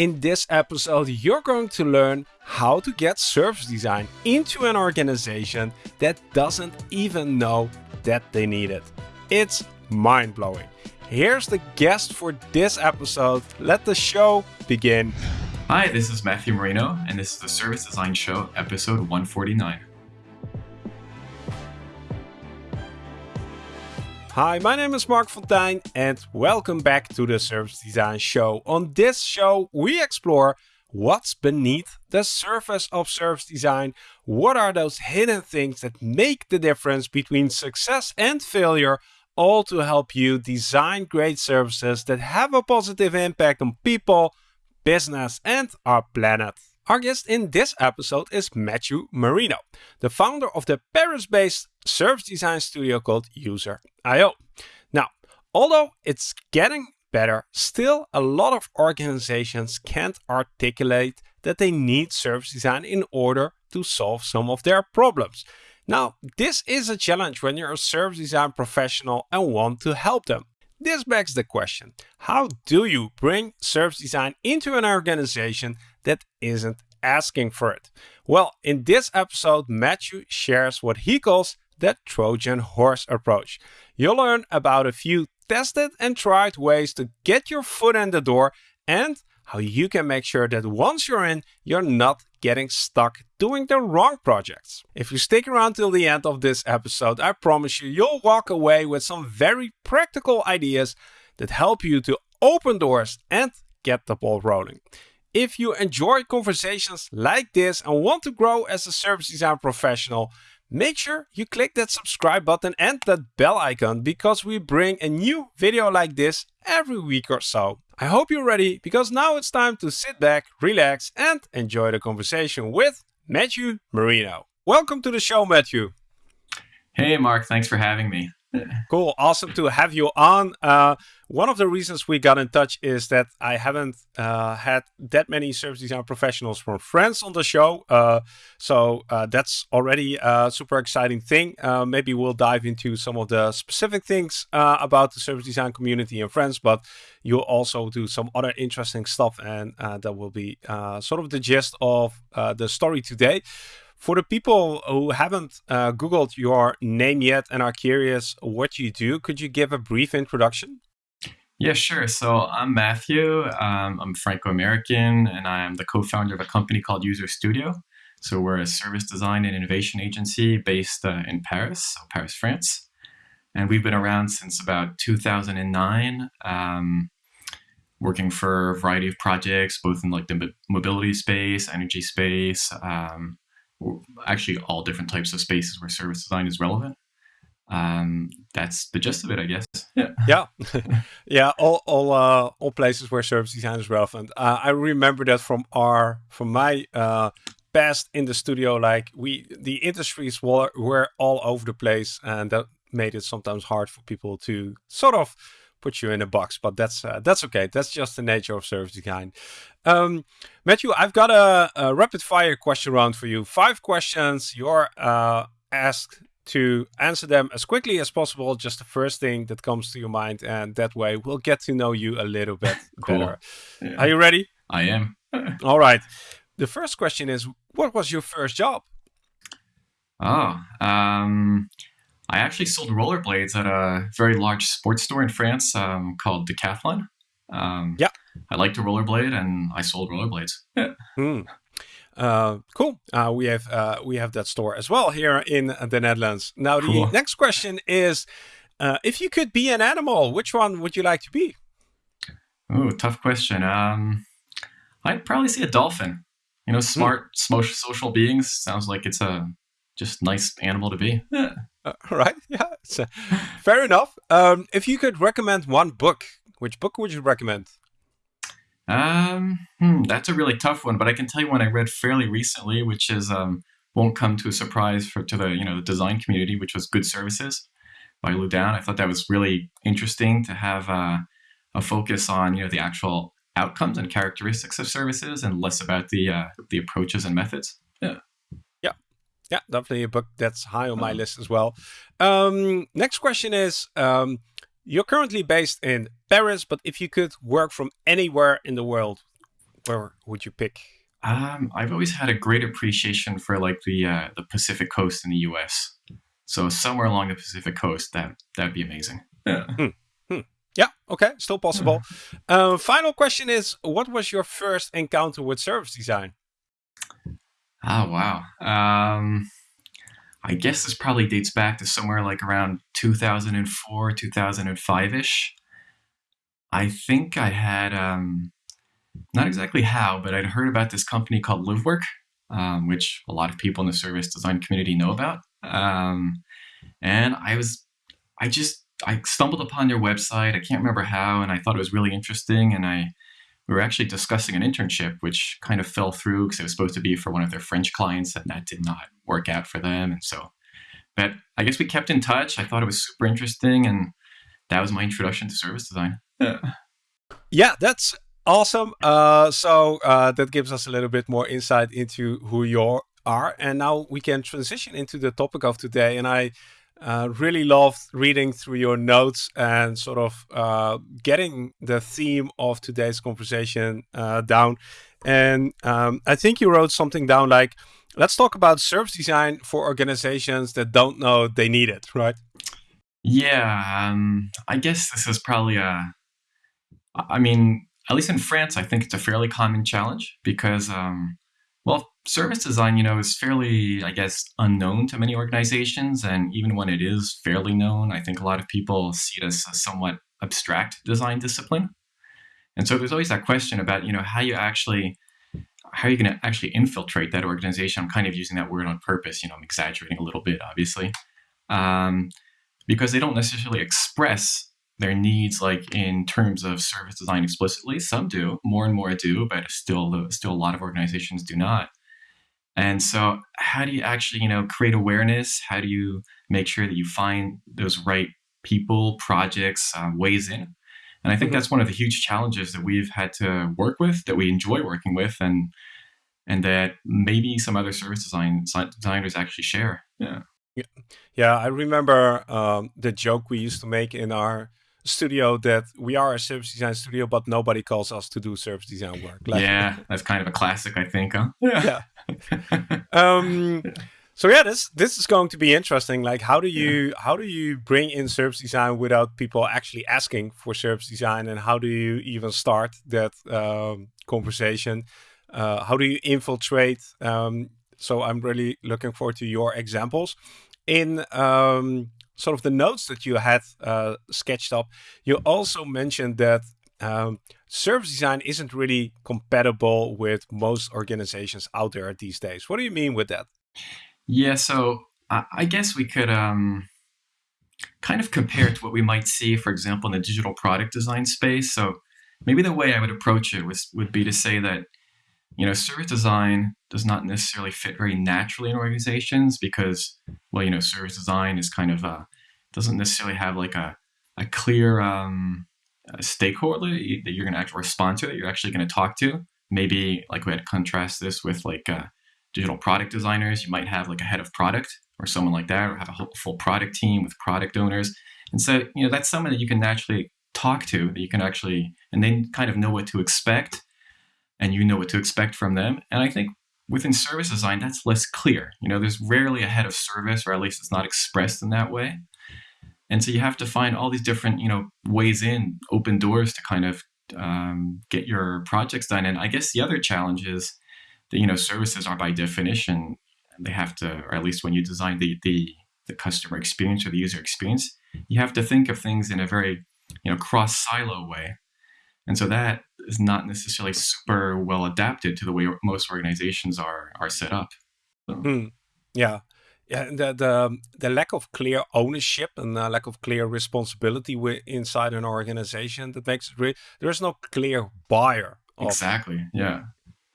In this episode, you're going to learn how to get service design into an organization that doesn't even know that they need it. It's mind blowing. Here's the guest for this episode. Let the show begin. Hi, this is Matthew Marino, and this is the Service Design Show, episode 149. Hi, my name is Marc Fonteijn and welcome back to the Service Design Show. On this show, we explore what's beneath the surface of service design. What are those hidden things that make the difference between success and failure, all to help you design great services that have a positive impact on people, business, and our planet. Our guest in this episode is Matthew Marino, the founder of the Paris-based service design studio called User Studio. Now, although it's getting better, still a lot of organizations can't articulate that they need service design in order to solve some of their problems. Now, this is a challenge when you're a service design professional and want to help them. This begs the question, how do you bring service design into an organization that isn't asking for it? Well, in this episode, Matthew shares what he calls the Trojan horse approach. You'll learn about a few tested and tried ways to get your foot in the door and how you can make sure that once you're in, you're not getting stuck doing the wrong projects. If you stick around till the end of this episode, I promise you, you'll walk away with some very practical ideas that help you to open doors and get the ball rolling. If you enjoy conversations like this and want to grow as a service design professional, make sure you click that subscribe button and that bell icon because we bring a new video like this every week or so. I hope you're ready because now it's time to sit back, relax and enjoy the conversation with Matthew Marino. Welcome to the show, Matthew. Hey, Marc. Thanks for having me. Cool. Awesome to have you on. Uh, one of the reasons we got in touch is that I haven't uh, had that many service design professionals from France on the show. Uh, so uh, that's already a super exciting thing. Uh, maybe we'll dive into some of the specific things uh, about the service design community in France, but you'll also do some other interesting stuff. And that will be sort of the gist of the story today. For the people who haven't uh, Googled your name yet and are curious what you do, could you give a brief introduction? Yeah, sure. So I'm Matthew. Um, I'm Franco-American, and I am the co-founder of a company called User Studio. So we're a service design and innovation agency based uh, in Paris, so Paris, France. And we've been around since about 2009, um, working for a variety of projects, both in like the mobility space, energy space, um, actually all different types of spaces where service design is relevant. Um, that's the gist of it, I guess. Yeah, yeah, yeah. All all uh, all places where service design is relevant. Uh, I remember that from our from my uh, past in the studio. Like we, the industries were were all over the place, and that made it sometimes hard for people to sort of put you in a box, but that's uh, that's okay. That's just the nature of service design. Um, Matthew, I've got a, a, rapid fire question round for you. Five questions. You're uh, asked to answer them as quickly as possible. Just the first thing that comes to your mind, and that way we'll get to know you a little bit cool. better. Yeah. Are you ready? I am. All right. The first question is, what was your first job? Oh, um, I actually sold rollerblades at a very large sports store in France um, called Decathlon. Um, yeah. I like to rollerblade and I sold rollerblades. Yeah. Mm. Uh, cool. Uh, we have uh, we have that store as well here in the Netherlands. Now cool. the next question is, uh, if you could be an animal, which one would you like to be? Oh, tough question. Um, I'd probably say a dolphin. You know, smart, mm. social beings. Sounds like it's a just nice animal to be. Yeah. Uh, right. Yeah. So, fair enough. Um, if you could recommend one book, which book would you recommend? Um, hmm, that's a really tough one, but I can tell you one I read fairly recently, which is um, won't come to a surprise for to the you know the design community, which was Good Services by Lou Downe. I thought that was really interesting to have uh, a focus on you know the actual outcomes and characteristics of services and less about the uh, the approaches and methods. Yeah. Yeah, definitely a book that's high on my uh-huh. list as well. Um, next question is, um, you're currently based in Paris, but if you could work from anywhere in the world, where would you pick? Um, I've always had a great appreciation for like the uh, the Pacific Coast in the U.S. So somewhere along the Pacific Coast, that that'd be amazing. Yeah. Hmm. Hmm. Yeah. Okay. Still possible. Uh, final question is: What was your first encounter with service design? Oh wow. Um, I guess this probably dates back to somewhere like around 2004, 2005 ish. I think I had um, not exactly how, but I'd heard about this company called LiveWork, um, which a lot of people in the service design community know about. Um, and I was, I just, I stumbled upon their website. I can't remember how, and I thought it was really interesting. And I, we were actually discussing an internship, which kind of fell through because it was supposed to be for one of their French clients, and that did not work out for them. And so, but I guess we kept in touch. I thought it was super interesting, and that was my introduction to service design. Yeah, yeah that's Awesome. Uh, so uh, that gives us a little bit more insight into who you are. And now we can transition into the topic of today. And I uh, really loved reading through your notes and sort of uh, getting the theme of today's conversation uh, down. And um, I think you wrote something down like, let's talk about service design for organizations that don't know they need it, right? Yeah. Um, I guess this is probably a, I mean, at least in France, I think it's a fairly common challenge because, um, well, service design, you know, is fairly, I guess, unknown to many organizations. And even when it is fairly known, I think a lot of people see it as a somewhat abstract design discipline. And so there's always that question about, you know, how you actually, how are you going to actually infiltrate that organization? I'm kind of using that word on purpose. You know, I'm exaggerating a little bit, obviously, um, because they don't necessarily express their needs like in terms of service design explicitly some do more and more do but still still a lot of organizations do not and so how do you actually you know create awareness? How do you make sure that you find those right people projects uh, ways in? And i think mm-hmm. that's one of the huge challenges that we've had to work with that we enjoy working with and and that maybe some other service design designers actually share. Yeah. Yeah, yeah I remember um, the joke we used to make in our studio that we are a service design studio, but nobody calls us to do service design work. Like, yeah, that's kind of a classic, I think. Huh? Yeah. um, so yeah, this this is going to be interesting. Like, how do you yeah. how do you bring in service design without people actually asking for service design, and how do you even start that um, conversation? Uh, how do you infiltrate? Um, so I'm really looking forward to your examples in um, sort of the notes that you had uh, sketched up, you also mentioned that um, service design isn't really compatible with most organizations out there these days. What do you mean with that? Yeah, so I, I guess we could um, kind of compare it to what we might see, for example, in the digital product design space. So maybe the way I would approach it was would be to say that you know, service design does not necessarily fit very naturally in organizations because, well, you know, service design is kind of uh, doesn't necessarily have like a a clear um, a stakeholder that you're going to actually respond to that you're actually going to talk to. Maybe like we had contrast this with like uh, digital product designers. You might have like a head of product or someone like that, or have a full product team with product owners. And so, you know, that's someone that you can naturally talk to, that you can actually, and then kind of know what to expect and you know what to expect from them. And I think within service design, that's less clear. You know, there's rarely a head of service, or at least it's not expressed in that way. And so you have to find all these different, you know, ways in, open doors to kind of um, get your projects done. And I guess the other challenge is that, you know, services are by definition, they have to, or at least when you design the, the, the customer experience or the user experience, you have to think of things in a very, you know, cross silo way. And so that is not necessarily super well adapted to the way most organizations are are set up. So. Mm, yeah. Yeah, the, the the lack of clear ownership and the lack of clear responsibility inside an organization that makes it. There is no clear buyer. Of, exactly. Yeah.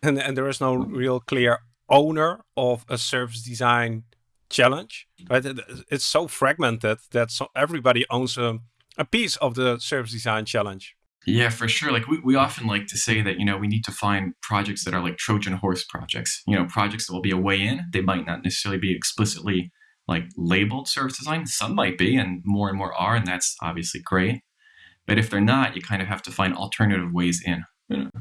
And and there is no real clear owner of a service design challenge. Right. It's so fragmented that so everybody owns a, a piece of the service design challenge. Yeah, for sure. Like we, we often like to say that, you know, we need to find projects that are like Trojan horse projects, you know, projects that will be a way in. They might not necessarily be explicitly like labeled service design. Some might be, and more and more are, and that's obviously great. But if they're not, you kind of have to find alternative ways in. You know?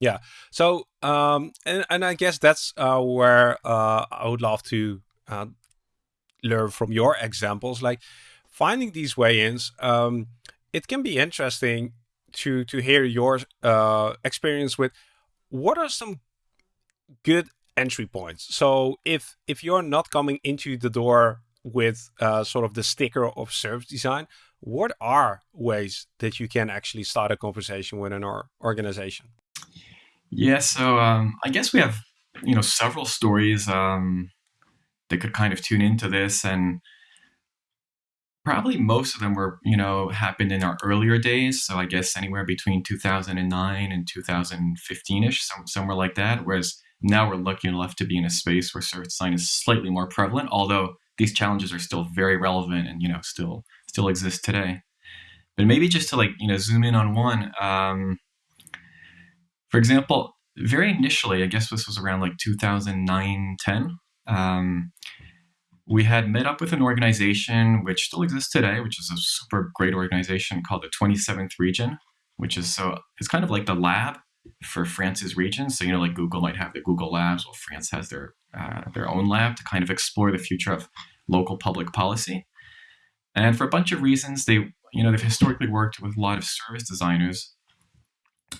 Yeah. So, um, and, and I guess that's uh, where uh, I would love to uh, learn from your examples. Like finding these way-ins, um, it can be interesting to to hear your uh, experience with what are some good entry points. So if if you're not coming into the door with uh, sort of the sticker of service design, what are ways that you can actually start a conversation with an or organization? Yeah, so um, I guess we have you know several stories um, that could kind of tune into this, and probably most of them were you know happened in our earlier days. So I guess anywhere between 2009 and 2015ish, somewhere like that. Whereas now we're lucky enough to be in a space where service design is slightly more prevalent, although these challenges are still very relevant and you know still still exist today. But maybe just to like you know zoom in on one. Um, for example, very initially, I guess this was around like 2009, 10. Um, we had met up with an organization which still exists today, which is a super great organization called the 27th Region, which is so it's kind of like the lab for France's region. So you know, like Google might have the Google Labs, well, France has their uh, their own lab to kind of explore the future of local public policy. And for a bunch of reasons, they you know they've historically worked with a lot of service designers,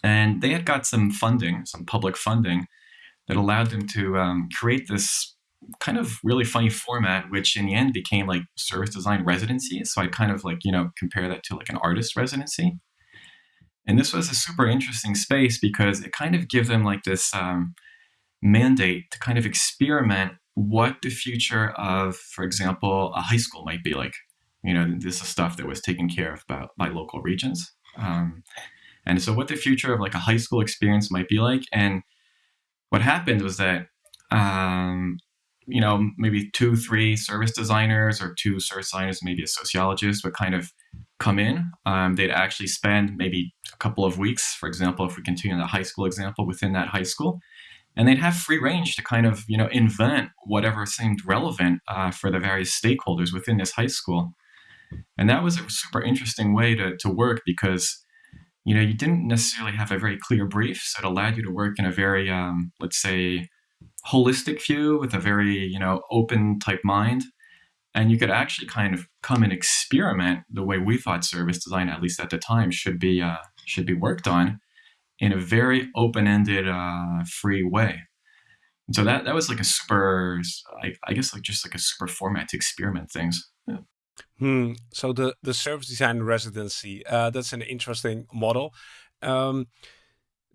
and they had got some funding, some public funding, that allowed them to um, create this kind of really funny format, which in the end became like service design residency. So I kind of like you know compare that to like an artist residency. And this was a super interesting space because it kind of gave them like this um, mandate to kind of experiment what the future of, for example, a high school might be like. You know, this is stuff that was taken care of by, by local regions. Um, and so, what the future of like a high school experience might be like. And what happened was that, um, you know, maybe two, three service designers or two service designers, maybe a sociologist would kind of come in. Um, they'd actually spend maybe a couple of weeks, for example, if we continue the high school example, within that high school. And they'd have free range to kind of, you know, invent whatever seemed relevant uh, for the various stakeholders within this high school. And that was a super interesting way to, to work because, you know, you didn't necessarily have a very clear brief. So it allowed you to work in a very, um, let's say, holistic view with a very, you know, open type mind and you could actually kind of come and experiment the way we thought service design, at least at the time, should be uh, should be worked on in a very open-ended, uh, free way. And so that that was like a super, I, I, guess, like just like a super format to experiment things. Yeah. Hmm. So the the service design residency, uh, that's an interesting model. Um,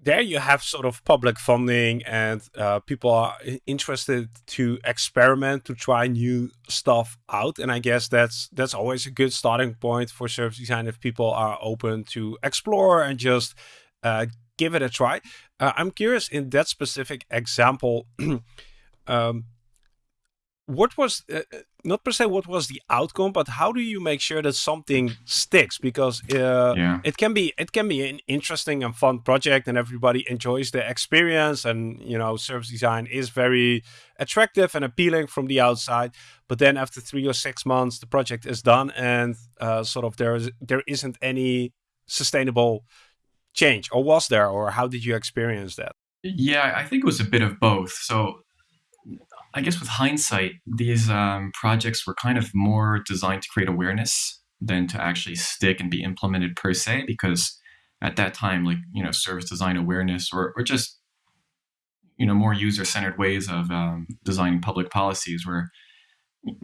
there you have sort of public funding and uh, people are interested to experiment to try new stuff out. And i guess that's that's always a good starting point for service design if people are open to explore and just uh, give it a try. Uh, i'm curious in that specific example um, what was uh, uh, not per se what was the outcome but how do you make sure that something sticks? Because uh, yeah. it can be it can be an interesting and fun project and everybody enjoys the experience and you know service design is very attractive and appealing from the outside but then after three or six months the project is done and uh, sort of there is there isn't any sustainable change. Or was there or how did you experience that? Yeah i think it was a bit of both. So I guess with hindsight, these um, projects were kind of more designed to create awareness than to actually stick and be implemented per se, because at that time, like, you know, service design awareness or, or just, you know, more user centered ways of um, designing public policies were,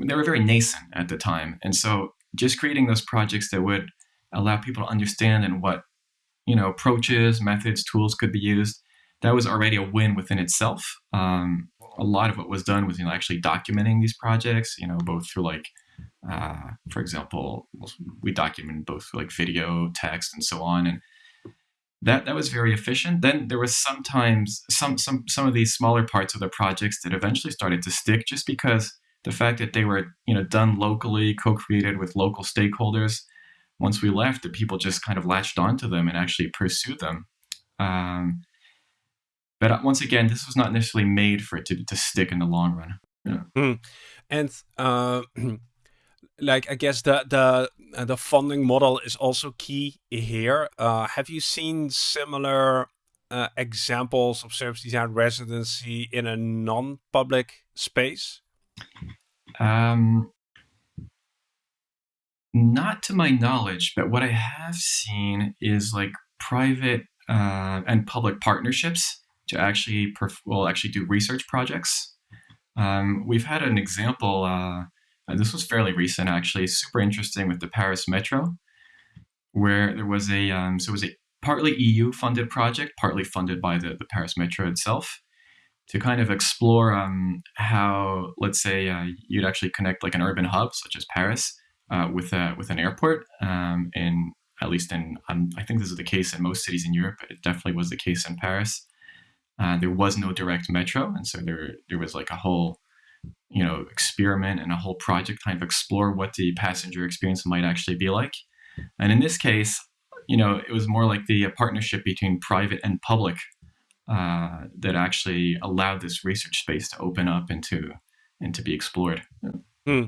they were very nascent at the time. And so just creating those projects that would allow people to understand and what, you know, approaches, methods, tools could be used, that was already a win within itself. Um, a lot of what was done was you know actually documenting these projects you know both through like uh, for example we documented both like video text and so on and that that was very efficient. Then there was sometimes some some some of these smaller parts of the projects that eventually started to stick just because the fact that they were you know done locally co-created with local stakeholders once we left the people just kind of latched onto them and actually pursued them. Um, but uh, once again, this was not necessarily made for it to, to stick in the long run. Yeah. Mm. And uh, like I guess the the uh, the funding model is also key here. Uh, have you seen similar uh, examples of service design residency in a non-public space? Um, not to my knowledge, but what I have seen is like private uh, and public partnerships to actually perf- well actually do research projects. Um, we've had an example. Uh, this was fairly recent, actually, super interesting with the Paris Metro, where there was a um, so it was a partly EU funded project, partly funded by the, the Paris Metro itself, to kind of explore um, how, let's say, uh, you'd actually connect like an urban hub such as Paris uh, with a with an airport. Um, in at least in um, I think this is the case in most cities in Europe, but it definitely was the case in Paris. Uh, there was no direct metro, and so there there was like a whole you know experiment and a whole project kind of explore what the passenger experience might actually be like. And in this case, you know, it was more like the partnership between private and public uh, that actually allowed this research space to open up and to and to be explored. Hmm.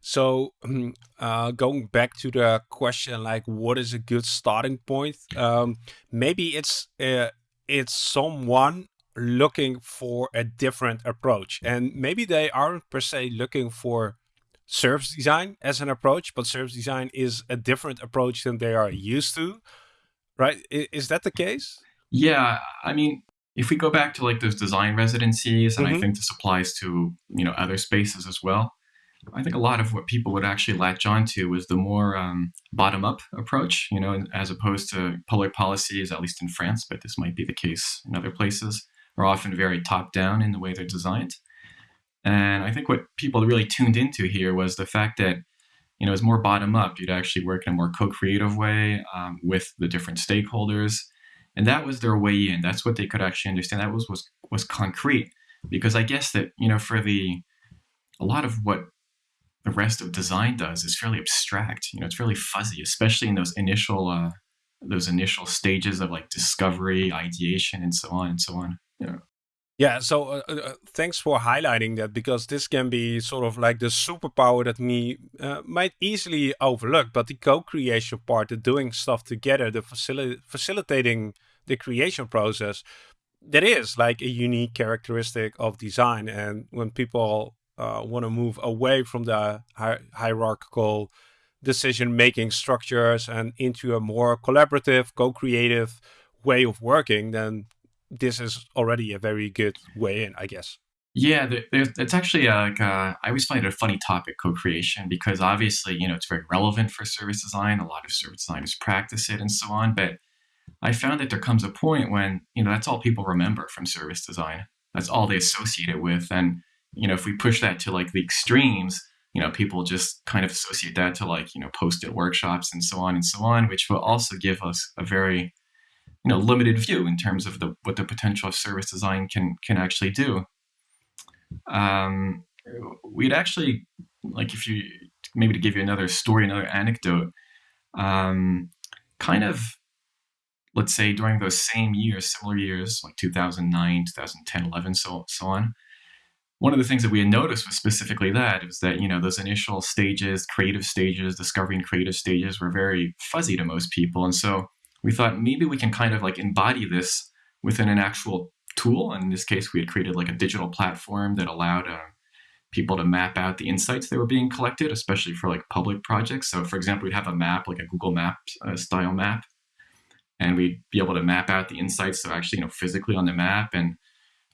So, hmm, uh, going back to the question, like, what is a good starting point? Um, maybe it's uh, it's someone looking for a different approach, and maybe they aren't per se looking for service design as an approach, but service design is a different approach than they are used to, right? Is that the case? Yeah, I mean, if we go back to like those design residencies, and mm-hmm. I think this applies to you know other spaces as well. I think a lot of what people would actually latch onto was the more um, bottom-up approach, you know, as opposed to public policies, at least in France, but this might be the case in other places, are often very top-down in the way they're designed. And I think what people really tuned into here was the fact that, you know, it's more bottom up. You'd actually work in a more co-creative way um, with the different stakeholders, and that was their way in. That's what they could actually understand. That was was was concrete, because I guess that you know for the a lot of what the rest of design does is fairly abstract. You know, it's fairly fuzzy, especially in those initial uh, those initial stages of like discovery, ideation, and so on and so on. Yeah. Yeah, so uh, uh, uh, thanks for highlighting that because this can be sort of like the superpower that me uh, might easily overlook. But the co-creation part, the doing stuff together, the facil- facilitating the creation process, that is like a unique characteristic of design. And when people uh, want to move away from the hi- hierarchical decision-making structures and into a more collaborative, co-creative way of working, then this is already a very good way in, I guess. Yeah, it's actually uh, like uh, I always find it a funny topic, co-creation, because obviously you know it's very relevant for service design. A lot of service designers practice it and so on. But I found that there comes a point when you know that's all people remember from service design. That's all they associate it with, and you know if we push that to like the extremes, you know people just kind of associate that to like you know post-it workshops and so on and so on, which will also give us a very you know limited view in terms of the what the potential of service design can can actually do. Um, we'd actually like if you maybe to give you another story, another anecdote. Um, kind of let's say during those same years, similar years, like 2009, 2010, 11, so so on. One of the things that we had noticed was specifically that is that you know those initial stages, creative stages, discovery and creative stages were very fuzzy to most people, and so we thought maybe we can kind of like embody this within an actual tool. And in this case, we had created like a digital platform that allowed uh, people to map out the insights that were being collected, especially for like public projects. So, for example, we'd have a map, like a Google Maps uh, style map, and we'd be able to map out the insights, so actually, you know, physically on the map. And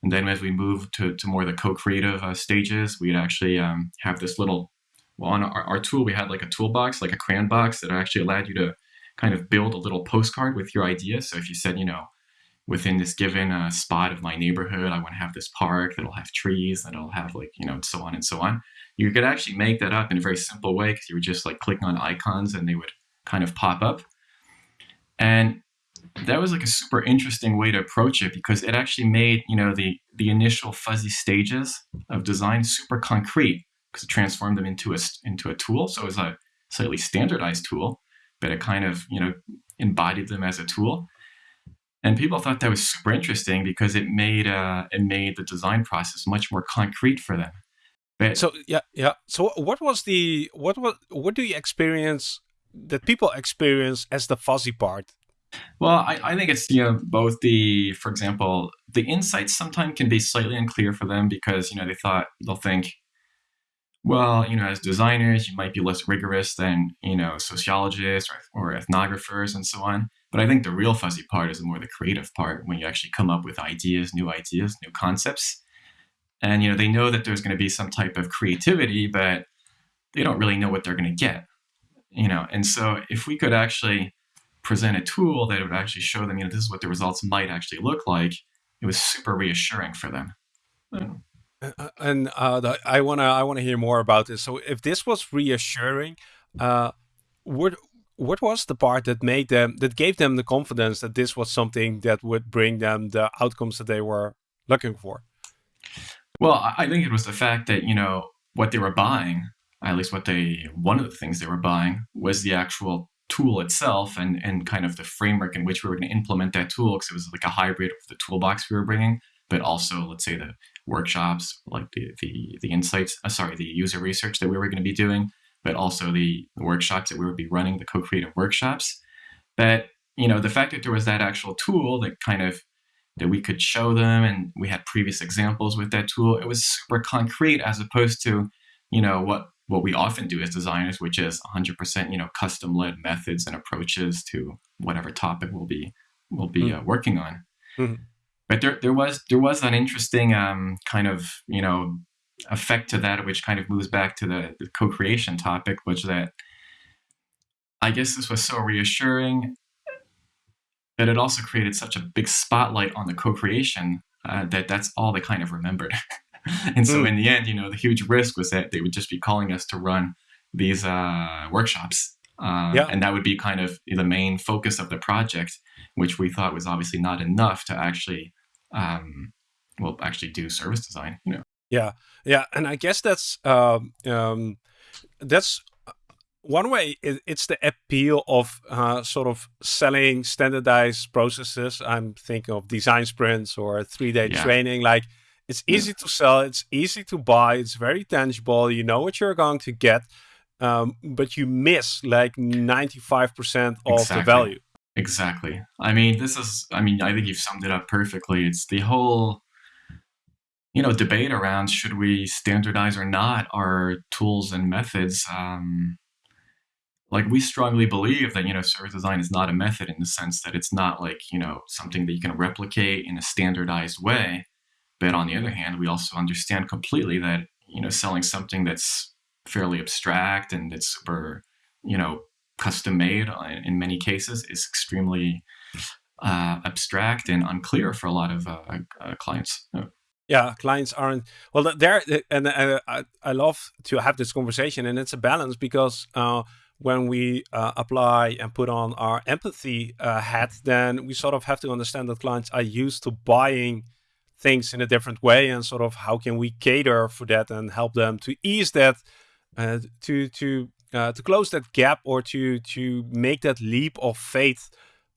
and then as we move to, to more the co-creative uh, stages, we'd actually um, have this little, well, on our, our tool, we had like a toolbox, like a crayon box that actually allowed you to kind of build a little postcard with your idea. So if you said, you know, within this given uh, spot of my neighborhood, I want to have this park that'll have trees, that'll have like, you know, and so on and so on. You could actually make that up in a very simple way because you would just like click on icons and they would kind of pop up. And that was like a super interesting way to approach it because it actually made, you know, the the initial fuzzy stages of design super concrete because it transformed them into a into a tool. So it was a slightly standardized tool but it kind of you know embodied them as a tool. And people thought that was super interesting because it made uh, it made the design process much more concrete for them. But so yeah yeah. So what was the what what what do you experience that people experience as the fuzzy part Well, I, I think it's you know both the for example the insights sometimes can be slightly unclear for them because you know they thought they'll think well, you know, as designers, you might be less rigorous than, you know, sociologists or, or ethnographers and so on. But I think the real fuzzy part is more the creative part when you actually come up with ideas, new ideas, new concepts. And, you know, they know that there's going to be some type of creativity, but they don't really know what they're going to get, you know. And so if we could actually present a tool that would actually show them, you know, this is what the results might actually look like, it was super reassuring for them. Uh, uh, and uh, the, I wanna I wanna hear more about this. So if this was reassuring, uh, what what was the part that made them that gave them the confidence that this was something that would bring them the outcomes that they were looking for? Well, I think it was the fact that you know what they were buying, at least what they one of the things they were buying was the actual tool itself and and kind of the framework in which we were going to implement that tool because it was like a hybrid of the toolbox we were bringing but also let's say the workshops like the the, the insights uh, sorry the user research that we were going to be doing but also the, the workshops that we would be running the co-creative workshops. But you know the fact that there was that actual tool that kind of that we could show them and we had previous examples with that tool it was super concrete as opposed to you know what what we often do as designers which is 100% you know custom led methods and approaches to whatever topic we'll be we'll be mm-hmm. uh, working on mm-hmm but there there was there was an interesting um, kind of you know effect to that, which kind of moves back to the, the co-creation topic, which that I guess this was so reassuring, but it also created such a big spotlight on the co-creation uh, that that's all they kind of remembered. and so mm. in the end, you know, the huge risk was that they would just be calling us to run these uh, workshops. Uh, yeah. And that would be kind of the main focus of the project which we thought was obviously not enough to actually, um, well, actually do service design. You know. Yeah, yeah, and I guess that's um, um, that's uh, one way. It, it's the appeal of uh, sort of selling standardized processes. I'm thinking of design sprints or three day yeah. training. Like it's easy to sell, it's easy to buy, it's very tangible. You know what you're going to get. Um, but you miss like 95% of exactly. the value. Exactly. I mean, this is, I mean, I think you've summed it up perfectly. It's the whole, you know, debate around should we standardize or not our tools and methods. Um, like, we strongly believe that, you know, service design is not a method in the sense that it's not like, you know, something that you can replicate in a standardized way. But on the other hand, we also understand completely that, you know, selling something that's fairly abstract and it's super, you know, custom made in many cases is extremely uh, abstract and unclear for a lot of uh, uh, clients. Yeah. yeah. clients aren't well. There and uh, I, I love to have this conversation, and it's a balance because uh, when we uh, apply and put on our empathy hat, then we sort of have to understand that clients are used to buying things in a different way, and sort of how can we cater for that and help them to ease that, to to uh, to close that gap or to to make that leap of faith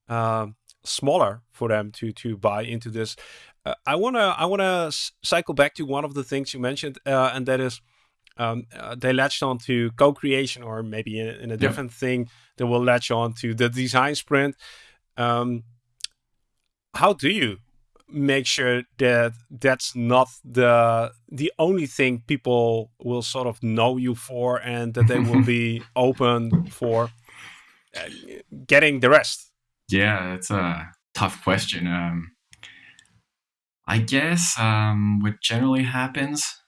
uh, smaller for them to to buy into this. Uh, I wanna I wanna cycle back to one of the things you mentioned, uh, and that is um, uh, they latched on to co-creation, or maybe in, in a different yeah. thing, they will latch on to the design sprint. Um, how do you make sure that that's not the the only thing people will sort of know you for and that they will be open for uh, getting the rest. Yeah it's a tough question. Um i guess um what generally happens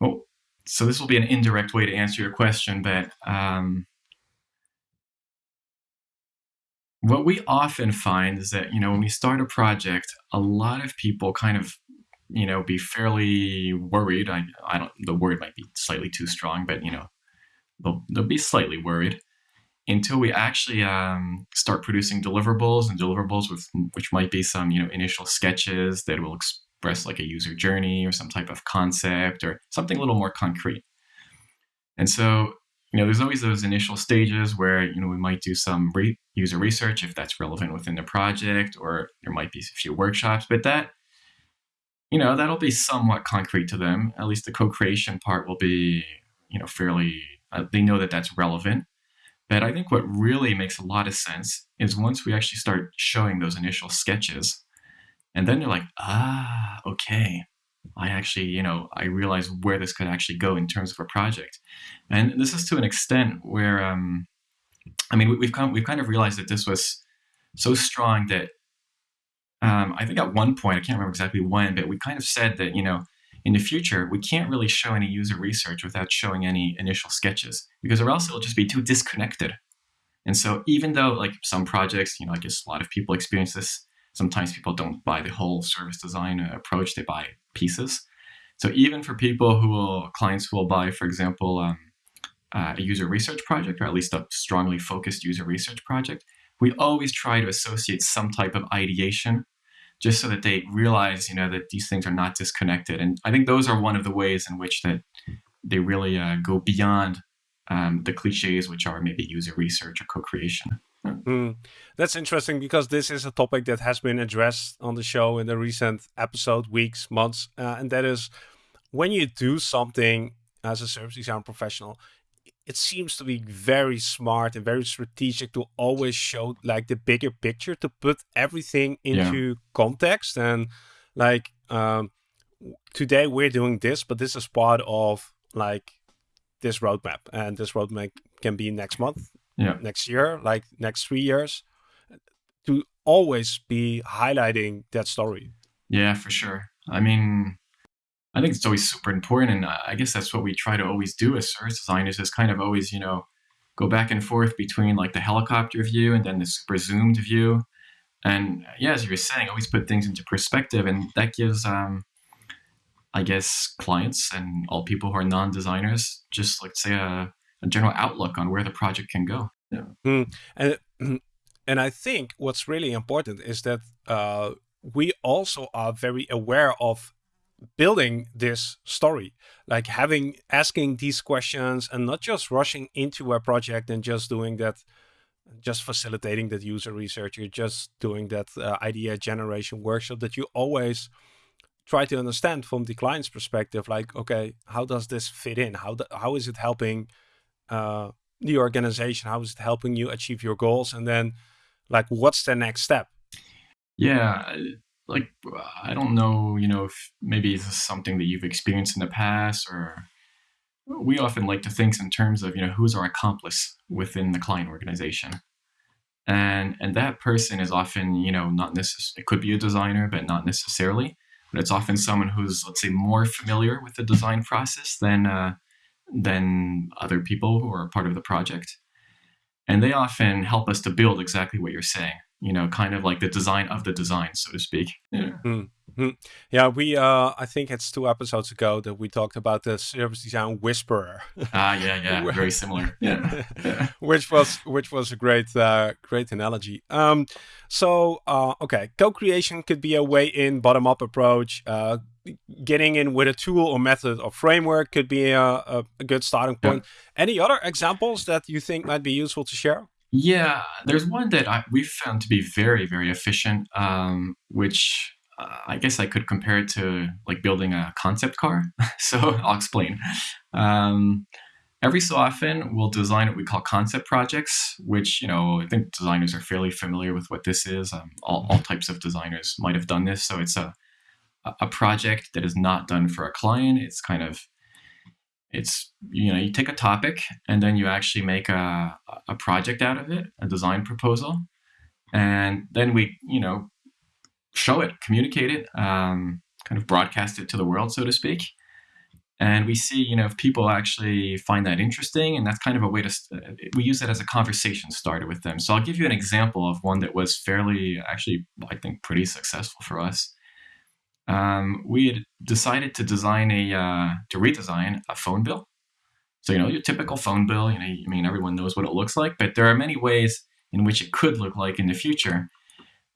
oh so this will be an indirect way to answer your question but um what we often find is that you know when we start a project a lot of people kind of you know be fairly worried. I, I don't the word might be slightly too strong but you know they'll, they'll be slightly worried until we actually um, start producing deliverables and deliverables with which might be some you know initial sketches that will express like a user journey or some type of concept or something a little more concrete. And so you know, there's always those initial stages where, you know, we might do some re- user research if that's relevant within the project, or there might be a few workshops, but that, you know, that'll be somewhat concrete to them. At least the co-creation part will be, you know, fairly, uh, they know that that's relevant. But I think what really makes a lot of sense is once we actually start showing those initial sketches, and then they're like, ah, okay, I actually, you know, I realize where this could actually go in terms of a project. And this is to an extent where, um, I mean, we've kind we've kind of realized that this was so strong that um, I think at one point, I can't remember exactly when, but we kind of said that, you know, in the future, we can't really show any user research without showing any initial sketches because or else it'll just be too disconnected. And so even though like some projects, you know, I guess a lot of people experience this, sometimes people don't buy the whole service design approach, they buy pieces. So even for people who will, clients who will buy, for example, um, uh, a user research project, or at least a strongly focused user research project, we always try to associate some type of ideation just so that they realize, you know, that these things are not disconnected. And I think those are one of the ways in which that they really uh, go beyond um, the cliches, which are maybe user research or co-creation. Mm. That's interesting because this is a topic that has been addressed on the show in the recent episode, weeks, months, uh, and that is when you do something as a service design professional, it seems to be very smart and very strategic to always show like the bigger picture to put everything into yeah. context and like um, today we're doing this but this is part of like this roadmap and this roadmap can be next month yeah. next year like next three years to always be highlighting that story. Yeah for sure. I mean I think it's always super important, and I guess that's what we try to always do as service designers is kind of always, you know, go back and forth between like the helicopter view and then the super zoomed view. And yeah, as you were saying, always put things into perspective, and that gives, um, I guess, clients and all people who are non-designers just like say a, a general outlook on where the project can go. Yeah. Mm. And and I think what's really important is that uh, we also are very aware of building this story like having asking these questions and not just rushing into a project and just doing that just facilitating that user research you're just doing that uh, idea generation workshop that you always try to understand from the client's perspective like okay how does this fit in how do, how is it helping uh, the organization how is it helping you achieve your goals? And then like what's the next step? Yeah like I don't know, you know, if maybe this is something that you've experienced in the past, or we often like to think in terms of you know who's our accomplice within the client organization, and and that person is often you know not necessarily it could be a designer, but not necessarily, but it's often someone who's let's say more familiar with the design process than uh, than other people who are part of the project, and they often help us to build exactly what you're saying you know, kind of like the design of the design, so to speak. Yeah. Mm-hmm. Yeah, we uh I think it's two episodes ago that we talked about the service design whisperer. Ah, yeah, yeah, very similar. Yeah. which was which was a great uh great analogy. Um so uh okay, co-creation could be a way in bottom up approach. Uh getting in with a tool or method or framework could be a, a, a good starting point. Yeah. Any other examples that you think might be useful to share? Yeah, there's one that I, we found to be very, very efficient, um, which uh, I guess I could compare it to like building a concept car. so I'll explain. Um, every so often, we'll design what we call concept projects, which, you know, I think designers are fairly familiar with what this is. Um, all, all types of designers might have done this. So it's a, a project that is not done for a client. It's kind of it's you know you take a topic and then you actually make a, a project out of it a design proposal. And then we you know show it communicate it um, kind of broadcast it to the world so to speak. And we see you know if people actually find that interesting and that's kind of a way to we use that as a conversation starter with them. So i'll give you an example of one that was fairly actually i think pretty successful for us um, we had decided to design a uh, to redesign a phone bill. So you know your typical phone bill. You know, I mean everyone knows what it looks like, but there are many ways in which it could look like in the future.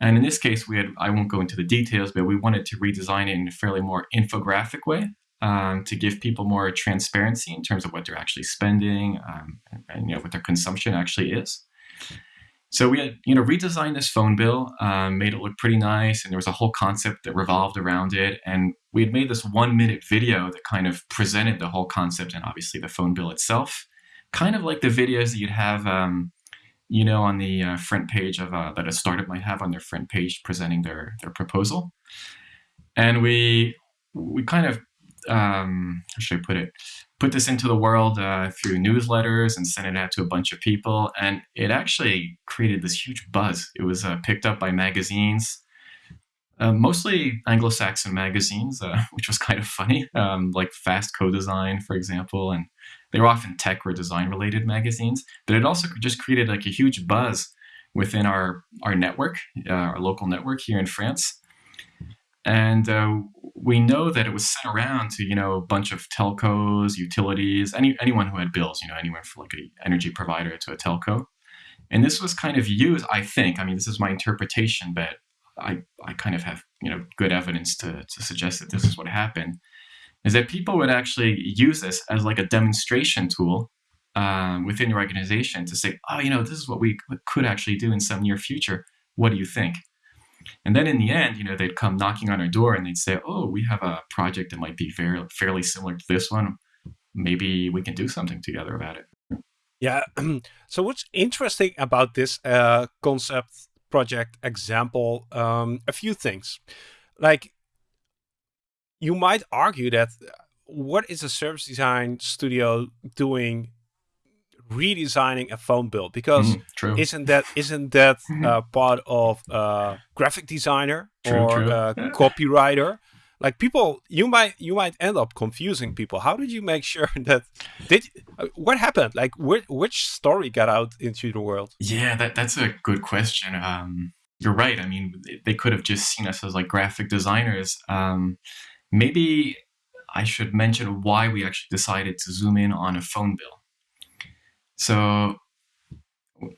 And in this case, we had I won't go into the details, but we wanted to redesign it in a fairly more infographic way um, to give people more transparency in terms of what they're actually spending um, and, and you know what their consumption actually is. So we had, you know, redesigned this phone bill, um, made it look pretty nice, and there was a whole concept that revolved around it. And we had made this one minute video that kind of presented the whole concept and obviously the phone bill itself. kind of like the videos that you'd have, um, you know, on the uh, front page of uh, that a startup might have on their front page presenting their their proposal. And we we kind of um, how should I put it? Put this into the world uh, through newsletters and sent it out to a bunch of people, and it actually created this huge buzz. It was uh, picked up by magazines, uh, mostly Anglo-Saxon magazines, uh, which was kind of funny, um, like Fast Co-Design, for example, and they were often tech or design-related magazines. But it also just created like a huge buzz within our our network, uh, our local network here in France and uh, we know that it was sent around to you know a bunch of telcos, utilities, any anyone who had bills, you know, anyone from like an energy provider to a telco. And this was kind of used, I think. I mean, this is my interpretation, but I I kind of have you know good evidence to to suggest that this is what happened. Is that people would actually use this as like a demonstration tool um, within your organization to say, oh, you know, this is what we could actually do in some near future. What do you think? And then in the end, you know, they'd come knocking on our door and they'd say, "Oh, we have a project that might be very fairly similar to this one. Maybe we can do something together about it." Yeah. so what's interesting about this uh, concept project example? Um, a few things, like you might argue that uh, what is a service design studio doing redesigning a phone bill because mm, isn't that isn't that uh, part of uh, graphic designer true, or true. Uh, yeah. copywriter? Like people you might you might end up confusing people. How did you make sure that did uh, what happened? Like which, which story got out into the world? Yeah that, that's a good question. Um, you're right. I mean they could have just seen us as like graphic designers. Um, maybe i should mention why we actually decided to zoom in on a phone bill so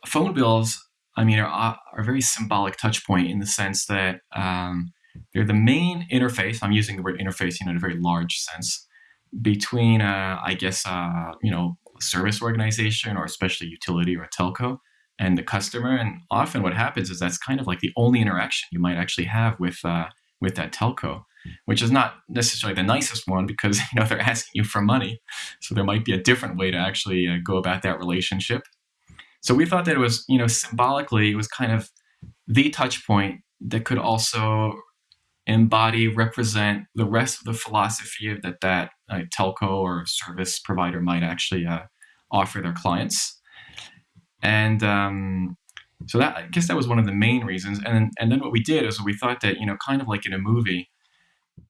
phone bills, I mean, are, are a very symbolic touch point in the sense that um, they're the main interface. I'm using the word interface you know, in a very large sense between, uh, I guess, uh, you know, service organization or especially utility or a telco and the customer. And often what happens is that's kind of like the only interaction you might actually have with uh, with that telco which is not necessarily the nicest one because you know they're asking you for money. So there might be a different way to actually uh, go about that relationship. So we thought that it was, you know, symbolically, it was kind of the touch point that could also embody, represent the rest of the philosophy that that uh, telco or service provider might actually uh, offer their clients. And um, so that I guess that was one of the main reasons. And then, and then what we did is we thought that you know, kind of like in a movie,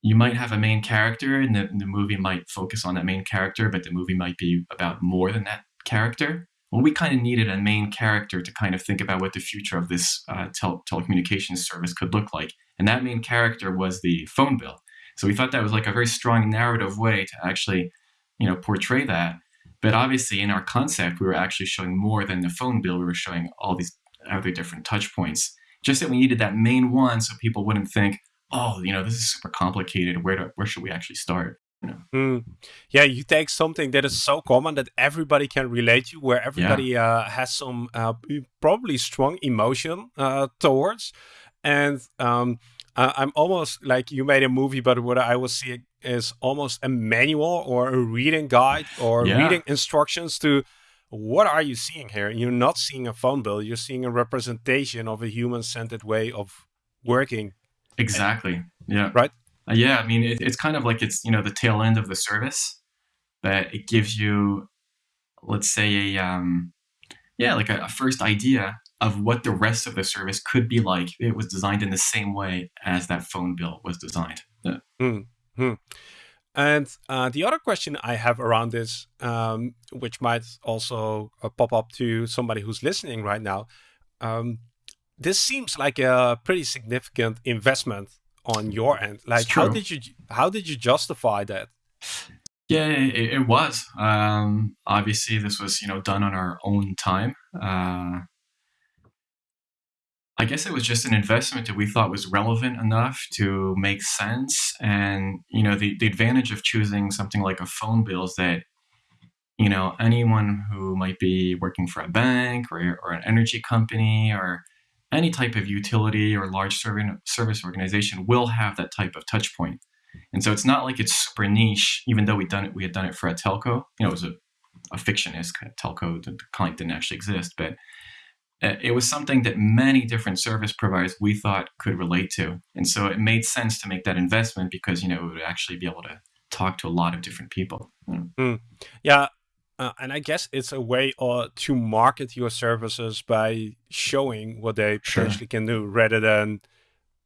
you might have a main character and the, the movie might focus on that main character but the movie might be about more than that character. Well we kind of needed a main character to kind of think about what the future of this uh, tel- telecommunications service could look like. And that main character was the phone bill. So we thought that was like a very strong narrative way to actually you know portray that. But obviously in our concept we were actually showing more than the phone bill. We were showing all these other different touch points. Just that we needed that main one so people wouldn't think oh, you know, this is super complicated. Where do, where should we actually start? You know? Mm. Yeah, you take something that is so common that everybody can relate to, where everybody yeah. uh, has some uh, probably strong emotion uh, towards, and um, I'm almost like you made a movie, but what I will see is almost a manual or a reading guide or yeah. reading instructions to what are you seeing here? You're not seeing a phone bill. You're seeing a representation of a human-centered way of working Exactly. Yeah. Right. Uh, yeah. I mean, it, it's kind of like it's you know the tail end of the service that it gives you, let's say a um, yeah, like a, a first idea of what the rest of the service could be like. It was designed in the same way as that phone bill was designed. Yeah. Hmm. hmm. And uh, the other question I have around this, um, which might also uh, pop up to somebody who's listening right now, um, this seems like a pretty significant investment on your end. Like, how did you how did you justify that? Yeah, it, it was. Um, obviously, this was you know done on our own time. Uh, I guess it was just an investment that we thought was relevant enough to make sense. And you know, the the advantage of choosing something like a phone bill is that you know anyone who might be working for a bank or or an energy company or any type of utility or large service organization will have that type of touch point. And so it's not like it's super niche, even though we'd done it, we had done it for a telco. You know, it was a a fictionist telco. The client didn't actually exist, but uh, it was something that many different service providers we thought could relate to, and so it made sense to make that investment because you know we would actually be able to talk to a lot of different people. Mm. Yeah, uh, and I guess it's a way uh, to market your services by showing what they potentially can do rather than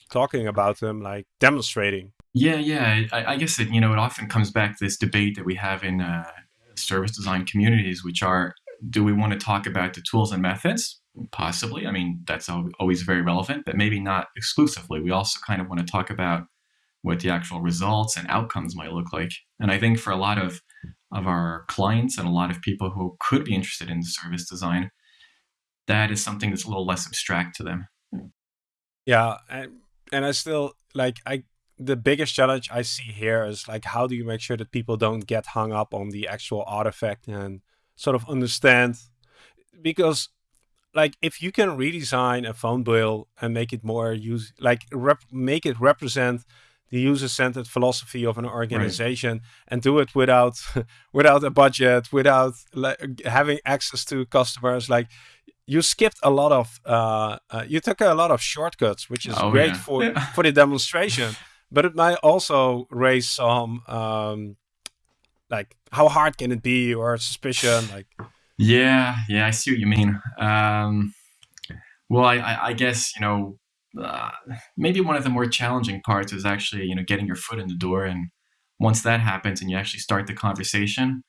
talking about them, like demonstrating. Yeah, yeah. I, I, guess it, you know, it often comes back to this debate that we have in uh, service design communities, which are, do we want to talk about the tools and methods? Possibly. I mean, that's always very relevant, but maybe not exclusively. We also kind of want to talk about what the actual results and outcomes might look like. And I think for a lot of of our clients and a lot of people who could be interested in service design, that is something that's a little less abstract to them. Yeah, and, and I still like I the biggest challenge I see here is like how do you make sure that people don't get hung up on the actual artifact and sort of understand because like if you can redesign a phone bill and make it more use like rep- make it represent the user-centered philosophy of an organization right. and do it without without a budget without like, having access to customers like you skipped a lot of uh, uh, you took a lot of shortcuts which is oh, great yeah. for yeah. for the demonstration but it might also raise some um, like how hard can it be or suspicion like yeah yeah i see what you mean um, well I, I, I guess you know uh, maybe one of the more challenging parts is actually you know getting your foot in the door and once that happens and you actually start the conversation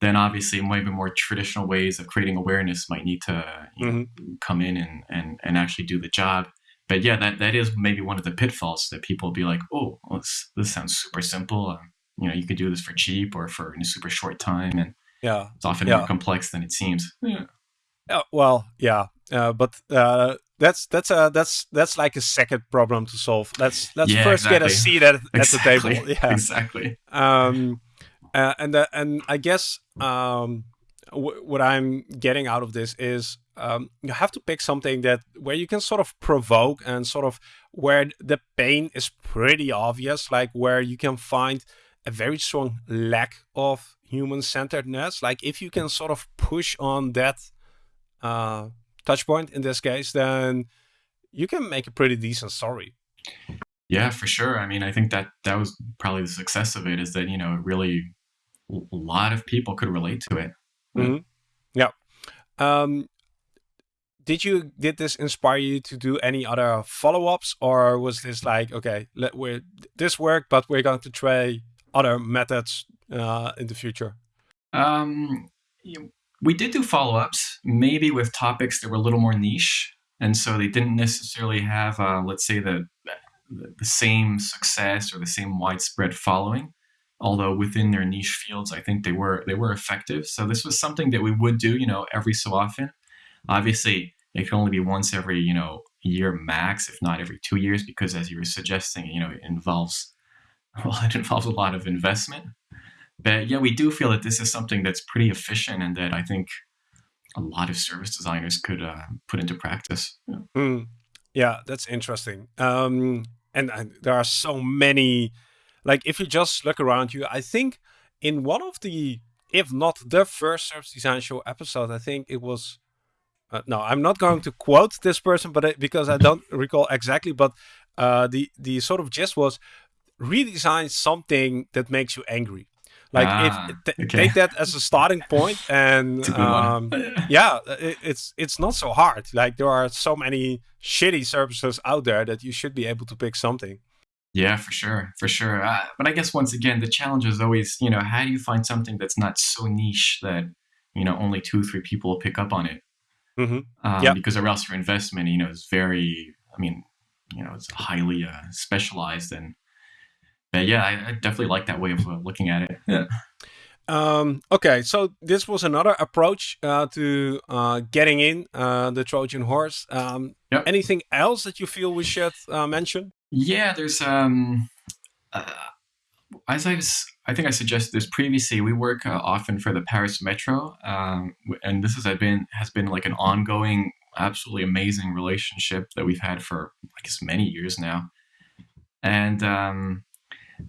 then obviously maybe more traditional ways of creating awareness might need to you mm-hmm. know, come in and, and and actually do the job. But yeah that that is maybe one of the pitfalls that people be like oh well, this, this sounds super simple. Um, you know you could do this for cheap or for in a super short time and yeah. it's often yeah. more complex than it seems. Yeah, yeah. Well yeah. Uh, but uh, that's that's a that's that's like a second problem to solve. Let's let's yeah, first exactly. get a seat at, exactly. at the table. Yeah, exactly. Um, uh, and uh, and I guess um, what I'm getting out of this is um, you have to pick something that where you can sort of provoke and sort of where the pain is pretty obvious, like where you can find a very strong lack of human centeredness. Like if you can sort of push on that uh, touch point in this case, then you can make a pretty decent story. Yeah, for sure. I mean, I think that that was probably the success of it is that, you know, really a lot of people could relate to it. Mm-hmm. Yeah. Um, did you did this inspire you to do any other follow-ups or was this like okay let we this worked but we're going to try other methods uh, in the future um you, we did do follow ups, maybe with topics that were a little more niche. And so they didn't necessarily have, uh, let's say, the, the same success or the same widespread following. Although within their niche fields, I think they were they were effective. So this was something that we would do, you know, every so often. Obviously, it can only be once every, you know, year max, if not every two years, because as you were suggesting, you know, it involves well, it involves a lot of investment. But yeah, we do feel that this is something that's pretty efficient and that I think a lot of service designers could uh, put into practice. Yeah, mm. yeah that's interesting. Um, and uh, there are so many. Like, if you just look around you, I think in one of the, if not the first service design show episode, I think it was. Uh, no, I'm not going to quote this person, but I, because I don't recall exactly. But uh, the the sort of gist was redesign something that makes you angry. Like ah, if th- okay. take that as a starting point, and um, yeah, it, it's it's not so hard. Like there are so many shitty services out there that you should be able to pick something. Yeah, for sure, for sure. Uh, but I guess once again, the challenge is always, you know, how do you find something that's not so niche that you know only two, or three people will pick up on it? Mm-hmm. Um, yeah. Because or else your investment, you know, is very. I mean, you know, it's highly uh, specialized and but yeah, I, I definitely like that way of uh, looking at it. Yeah. Um, okay, so this was another approach uh, to uh, getting in uh, the Trojan horse. Um, yep. Anything else that you feel we should uh, mention? Yeah, there's um, uh, as I was, I think I suggested this previously. We work often for the Paris Metro, um, and this has been has been like an ongoing, absolutely amazing relationship that we've had for I guess many years now. And um,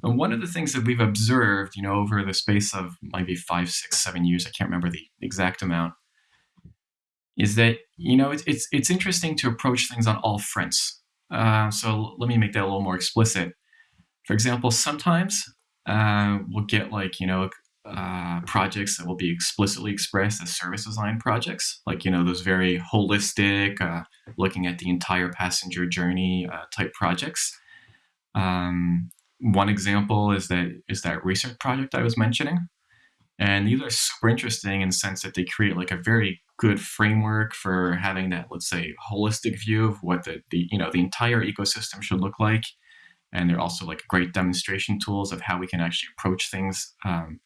And one of the things that we've observed, you know, over the space of maybe five, six, seven years, I can't remember the exact amount, is that you know it's it's, it's interesting to approach things on all fronts. Uh, so let me make that a little more explicit. For example, sometimes uh, we'll get like you know uh, projects that will be explicitly expressed as service design projects, like you know those very holistic, uh, looking at the entire passenger journey uh, type projects. Um, one example is that is that research project I was mentioning, and these are super interesting in the sense that they create like a very good framework for having that, let's say, holistic view of what the, the you know the entire ecosystem should look like. And they're also like great demonstration tools of how we can actually approach things, um,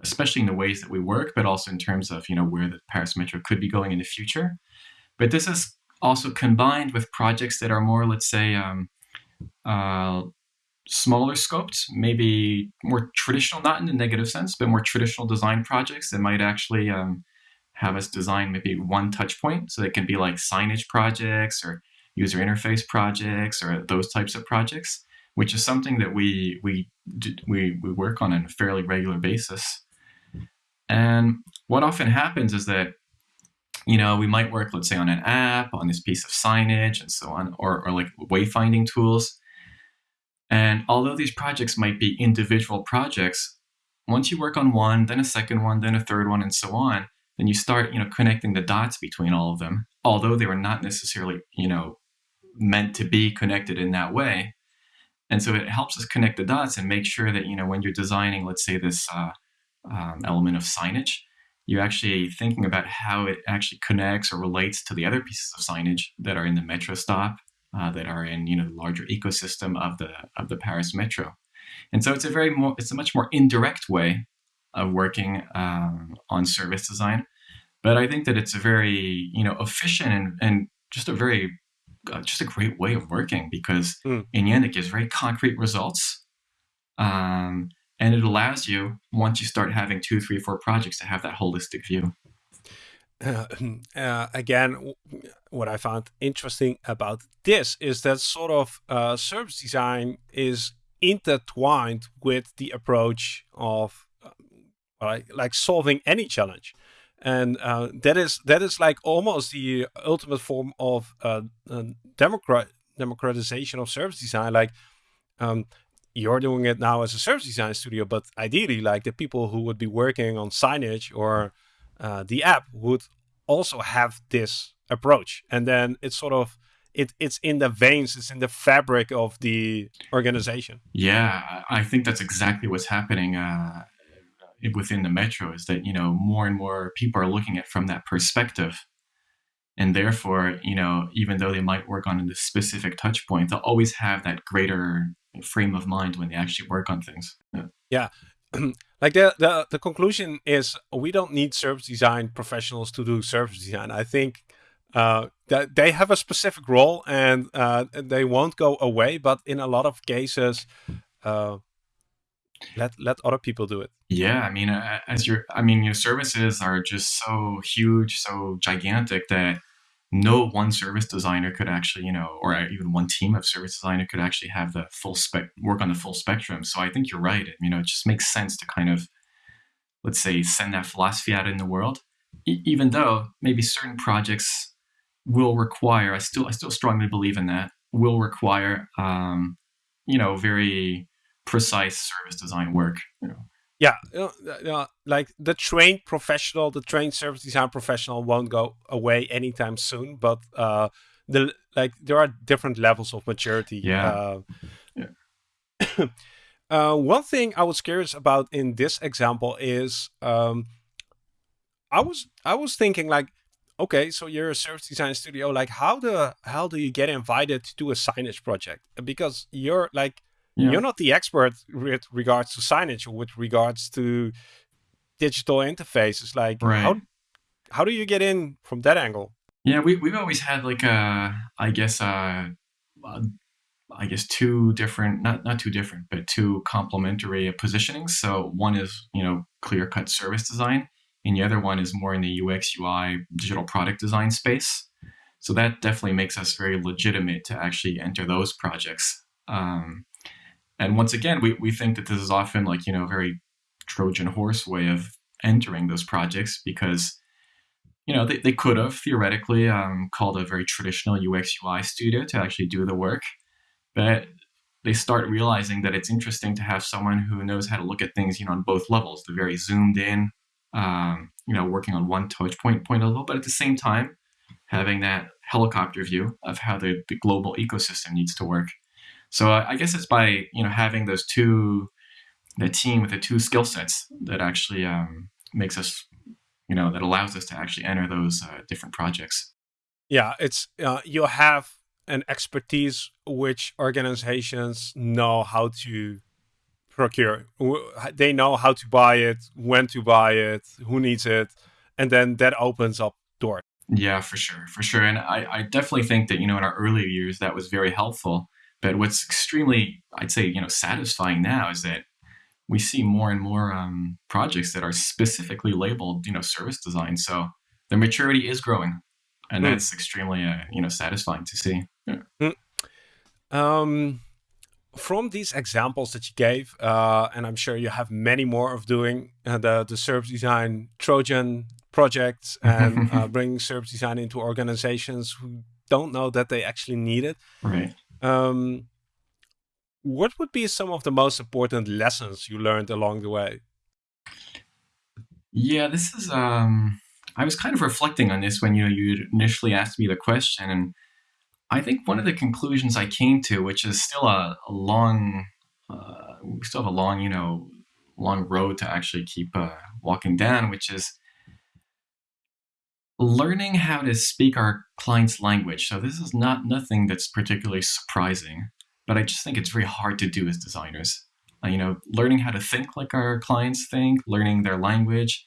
especially in the ways that we work, but also in terms of you know where the Paris Metro could be going in the future. But this is also combined with projects that are more, let's say, um, uh, smaller scoped, maybe more traditional, not in the negative sense, but more traditional design projects that might actually um, have us design maybe one touch point. So it can be like signage projects or user interface projects or those types of projects, which is something that we we we, we work on on a fairly regular basis. And what often happens is that you know we might work let's say on an app on this piece of signage and so on or, or like wayfinding tools and although these projects might be individual projects, once you work on one, then a second one, then a third one, and so on, then you start, you know, connecting the dots between all of them, although they were not necessarily, you know, meant to be connected in that way. And so it helps us connect the dots and make sure that, you know, when you're designing, let's say, this uh, um, element of signage, you're actually thinking about how it actually connects or relates to the other pieces of signage that are in the metro stop uh, that are in you know the larger ecosystem of the of the Paris Metro, and so it's a very more it's a much more indirect way of working um, on service design, but I think that it's a very you know efficient and, and just a very uh, just a great way of working because mm. in the end it gives very concrete results. Um, and it allows you once you start having two three four projects to have that holistic view uh, uh, again, what I found interesting about this is that sort of uh, service design is intertwined with the approach of uh, like, solving any challenge. And uh, that is that is like almost the ultimate form of uh, democrat democratization of service design. Like um, you're doing it now as a service design studio, but ideally, like the people who would be working on signage or uh, the app would also have this approach. And then it's sort of it, it's in the veins it's in the fabric of the organization. Yeah i think that's exactly what's happening uh, within the metro is that you know more and more people are looking at from that perspective. And therefore you know even though they might work on a specific touch point they'll always have that greater frame of mind when they actually work on things. Yeah, yeah. like the, the the conclusion is we don't need service design professionals to do service design. I think uh, that they have a specific role and uh, they won't go away. But in a lot of cases, uh, let let other people do it. Yeah, I mean, as your, I mean, your services are just so huge, so gigantic that no one service designer could actually, you know, or even one team of service designer could actually have the full spec work on the full spectrum. So I think you're right. You know, it just makes sense to kind of, let's say, send that philosophy out in the world, e- even though maybe certain projects will require. I still, I still strongly believe in that. Will require, um, you know, very precise service design work. You know, yeah, you know, like the trained professional, the trained service design professional won't go away anytime soon. But uh, the like there are different levels of maturity. Yeah. Uh, yeah. uh, one thing I was curious about in this example is um, I was I was thinking like, okay, so you're a service design studio. Like, how the hell do you get invited to do a signage project? Because you're like yeah. You're not the expert with regards to signage or with regards to digital interfaces. Like right. how how do you get in from that angle? Yeah, we we've always had like a I guess uh, uh I guess two different not not two different but two complementary positionings. So one is you know clear cut service design, and the other one is more in the UX UI digital product design space. So that definitely makes us very legitimate to actually enter those projects. Um, and once again, we, we think that this is often like, you know, a very Trojan horse way of entering those projects because, you know, they, they could have theoretically um, called a very traditional UX UI studio to actually do the work. But they start realizing that it's interesting to have someone who knows how to look at things, you know, on both levels, the very zoomed in, um, you know, working on one touch point point level, but at the same time, having that helicopter view of how the, the global ecosystem needs to work. So I, I guess it's by you know having those two, the team with the two skill sets that actually um, makes us, you know, that allows us to actually enter those uh, different projects. Yeah, it's uh, you have an expertise which organizations know how to procure. They know how to buy it, when to buy it, who needs it, and then that opens up doors. Yeah, for sure, for sure. And I, I definitely think that you know in our earlier years that was very helpful. But what's extremely, I'd say, you know, satisfying now is that we see more and more um, projects that are specifically labeled, you know, service design. So the maturity is growing, and mm. that's extremely, uh, you know, satisfying to see. Yeah. Mm. Um, from these examples that you gave, uh, and I'm sure you have many more of doing uh, the the service design Trojan projects and uh, bringing service design into organizations who don't know that they actually need it. Right. Um, what would be some of the most important lessons you learned along the way? Yeah, this is. Um, I was kind of reflecting on this when you know you initially asked me the question, and I think one of the conclusions I came to, which is still a, a long, uh, we still have a long, you know, long road to actually keep uh, walking down, which is learning how to speak our client's language. So this is not nothing that's particularly surprising, but I just think it's very hard to do as designers. Uh, you know, learning how to think like our clients think, learning their language,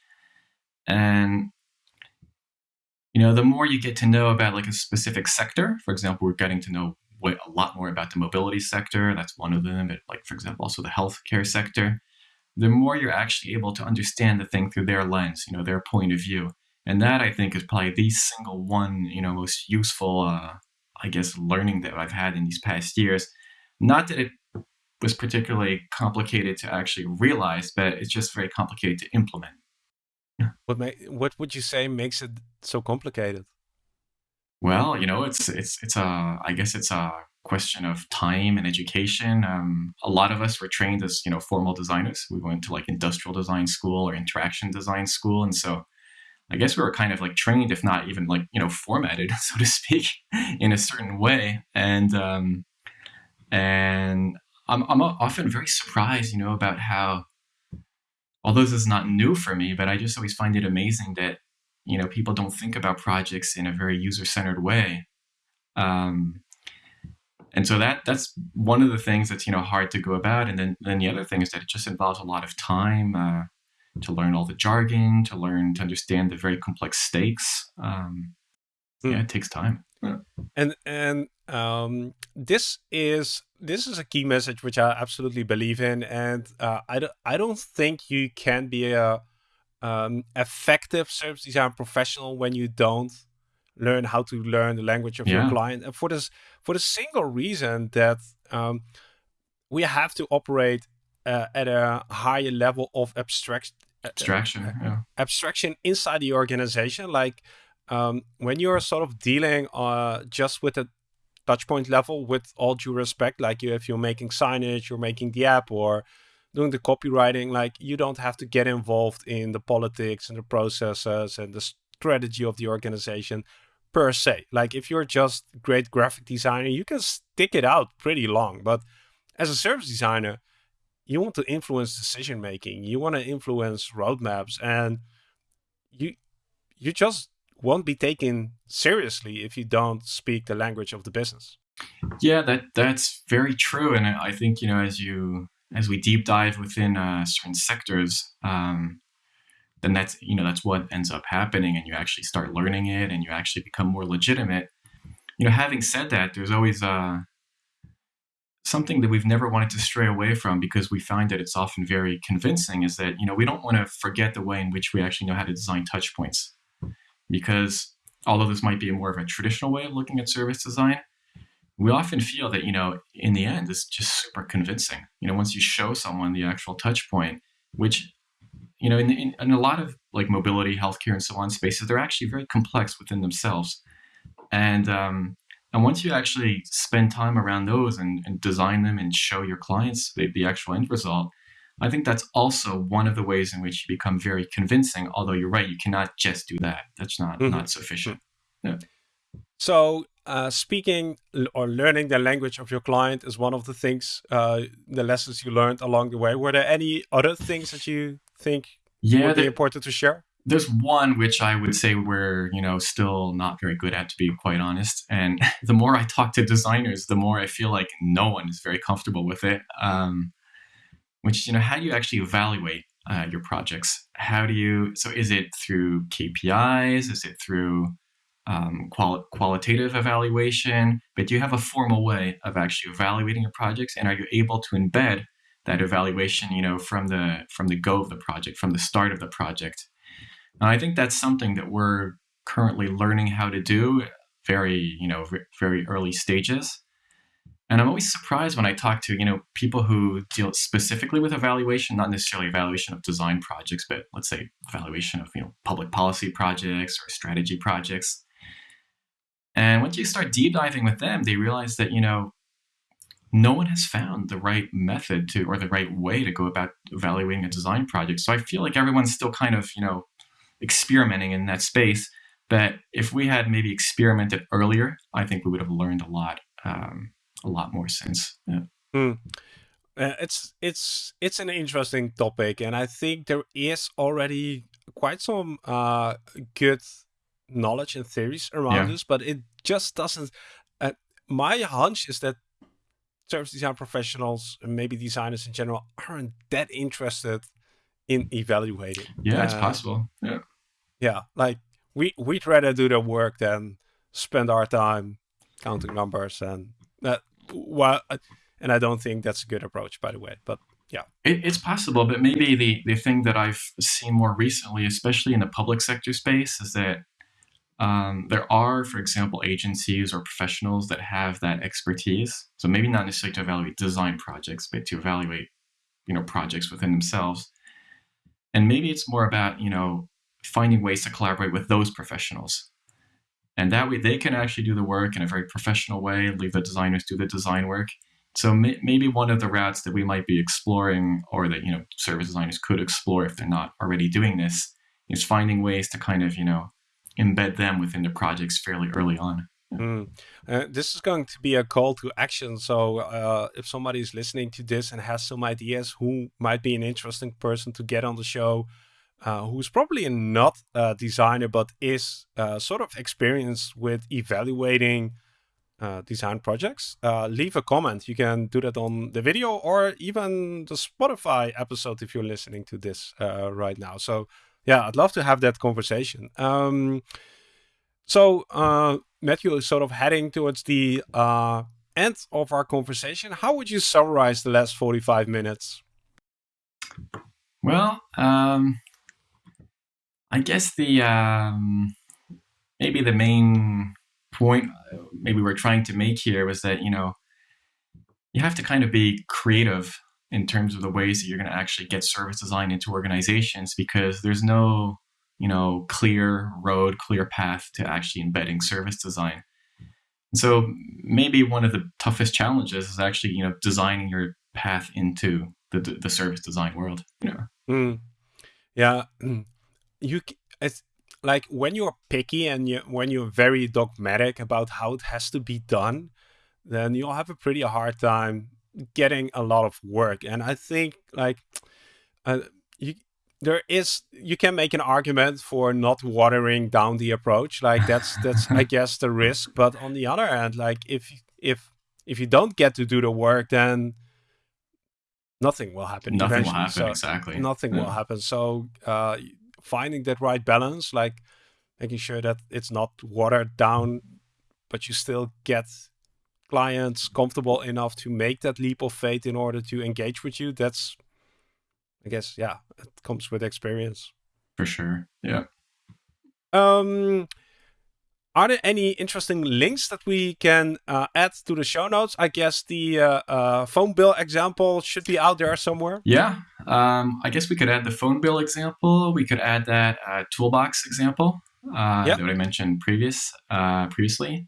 and you know, the more you get to know about like a specific sector, for example, we're getting to know a lot more about the mobility sector. That's one of them. But like, for example, also the healthcare sector. The more you're actually able to understand the thing through their lens, you know, their point of view, and that I think is probably the single one, you know, most useful, uh, I guess, learning that I've had in these past years. Not that it was particularly complicated to actually realize, but it's just very complicated to implement. What what would you say makes it so complicated? Well, you know, it's it's it's a I guess it's a question of time and education. Um, a lot of us were trained as you know formal designers. We went to like industrial design school or interaction design school, and so I guess we were kind of like trained, if not even like you know formatted, so to speak, in a certain way. And um, and I'm I'm often very surprised, you know, about how although this is not new for me, but I just always find it amazing that you know people don't think about projects in a very user centered way. Um, and so that that's one of the things that's you know hard to go about. And then then the other thing is that it just involves a lot of time uh, to learn all the jargon, to learn to understand the very complex stakes. Um, mm. Yeah, it takes time. Yeah. And and um, this is this is a key message which I absolutely believe in, and uh, I don't I don't think you can be a um, effective service design professional when you don't learn how to learn the language of yeah. your client, and for this for the single reason that um, we have to operate uh, at a higher level of abstract uh, abstraction, uh, yeah. abstraction inside the organization, like. Um, when you're sort of dealing uh, just with a touchpoint level with all due respect like you if you're making signage you're making the app or doing the copywriting like you don't have to get involved in the politics and the processes and the strategy of the organization per se like if you're just great graphic designer you can stick it out pretty long but as a service designer you want to influence decision making you want to influence roadmaps and you you just won't be taken seriously if you don't speak the language of the business. Yeah, that that's very true, and I think you know as you as we deep dive within uh, certain sectors, um, then that's you know that's what ends up happening, and you actually start learning it, and you actually become more legitimate. You know, having said that, there's always uh, something that we've never wanted to stray away from because we find that it's often very convincing. Is that you know we don't want to forget the way in which we actually know how to design touch points because although this might be more of a traditional way of looking at service design, we often feel that, you know, in the end, it's just super convincing. You know, once you show someone the actual touch point, which, you know, in, in, in a lot of like mobility, healthcare, and so on spaces, they're actually very complex within themselves. And, um, and once you actually spend time around those and, and design them and show your clients the, the actual end result, I think that's also one of the ways in which you become very convincing. Although you're right, you cannot just do that. That's not mm-hmm. not sufficient. Yeah. So uh, speaking or learning the language of your client is one of the things, uh, the lessons you learned along the way. Were there any other things that you think yeah, would be important to share? There's one which I would say we're, you know, still not very good at, to be quite honest. And the more I talk to designers, the more I feel like no one is very comfortable with it. Um, which, you know, how do you actually evaluate uh, your projects? How do you, so is it through KPIs? Is it through um, quali- qualitative evaluation, but do you have a formal way of actually evaluating your projects, and are you able to embed that evaluation, you know, from the from the go of the project, from the start of the project? And I think that's something that we're currently learning how to do, very you know very early stages. And I'm always surprised when I talk to you know people who deal specifically with evaluation, not necessarily evaluation of design projects, but let's say evaluation of you know public policy projects or strategy projects and once you start deep diving with them, they realize that, you know, no one has found the right method to or the right way to go about evaluating a design project. So I feel like everyone's still kind of, you know, experimenting in that space. But if we had maybe experimented earlier, I think we would have learned a lot, um, a lot more since. Yeah. Mm. Uh, it's it's it's an interesting topic, and I think there is already quite some uh, good knowledge and theories around yeah. this, but it just doesn't. Uh, my hunch is that service design professionals and maybe designers in general aren't that interested in evaluating. Yeah, uh, it's possible. Yeah. Yeah, like we we'd rather do the work than spend our time counting numbers and that. Well, and I don't think that's a good approach, by the way. But yeah, it, it's possible. But maybe the the thing that I've seen more recently, especially in the public sector space, is that um, there are, for example, agencies or professionals that have that expertise. So maybe not necessarily to evaluate design projects, but to evaluate, you know, projects within themselves. And maybe it's more about, you know, finding ways to collaborate with those professionals. And that way they can actually do the work in a very professional way, and leave the designers do the design work. So may- maybe one of the routes that we might be exploring or that, you know, service designers could explore if they're not already doing this is finding ways to kind of, you know, embed them within the projects fairly early on. Mm. Uh, this is going to be a call to action. So, uh, if somebody is listening to this and has some ideas who might be an interesting person to get on the show, uh, who's probably not a designer but is uh, sort of experienced with evaluating uh, design projects, uh, leave a comment. You can do that on the video or even the Spotify episode if you're listening to this right now. So, yeah, I'd love to have that conversation. Um, so uh, Matthew is sort of heading towards the uh, end of our conversation. How would you summarize the last 45 minutes? Well, um, I guess the um, maybe the main point maybe we're trying to make here was that you know you have to kind of be creative in terms of the ways that you're going to actually get service design into organizations because there's no you know clear road clear path to actually embedding service design. And so maybe one of the toughest challenges is actually you know designing your path into the, the service design world. You know mm. yeah you it's like when you're picky and you when you're very dogmatic about how it has to be done then you'll have a pretty hard time getting a lot of work. And I think like uh, you there is you can make an argument for not watering down the approach. Like that's that's I guess the risk. But on the other hand, like if if if you don't get to do the work, then nothing will happen. Nothing will happen. So exactly. Nothing yeah. will happen. So uh, finding that right balance, like making sure that it's not watered down, but you still get clients comfortable enough to make that leap of faith in order to engage with you, that's, I guess, yeah, it comes with experience. For sure. Yeah. Um, are there any interesting links that we can uh, add to the show notes? I guess the uh, uh, phone bill example should be out there somewhere. Yeah, um, I guess we could add the phone bill example. We could add that uh, toolbox example uh, yep. that I mentioned previous uh, previously.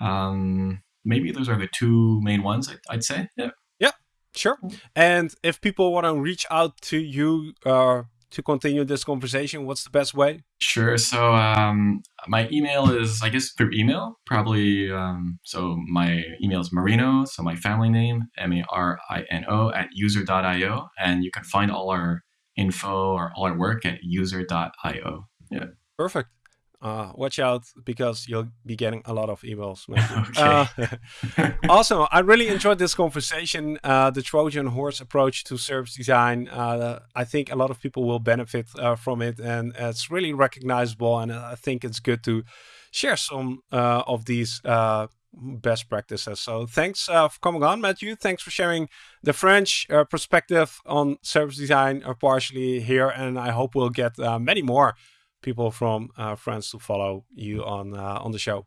Um, maybe those are the two main ones. I'd, I'd say. Yeah. Yeah. Sure. And if people want to reach out to you to continue this conversation, what's the best way? Sure. So um, my email is, I guess, through email, probably. Um, so my email is Marino, so my family name, M A R I N O, at user.io. And you can find all our info or all our work at user.io. Yeah. Perfect uh, watch out because you'll be getting a lot of emails. okay. Uh, also, I really enjoyed this conversation. Uh, the Trojan horse approach to service design. Uh, I think a lot of people will benefit uh, from it, and it's really recognizable. And I think it's good to share some uh, of these best practices. So thanks uh, for coming on, Matthew. Thanks for sharing the French uh, perspective on service design partially here. And I hope we'll get many more people from uh, France to follow you on uh, on the show.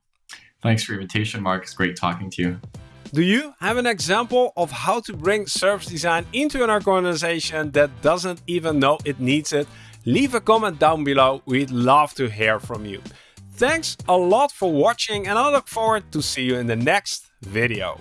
Thanks for your invitation, Marc. It's great talking to you. Do you have an example of how to bring service design into an organization that doesn't even know it needs it? Leave a comment down below. We'd love to hear from you. Thanks a lot for watching and I look forward to see you in the next video.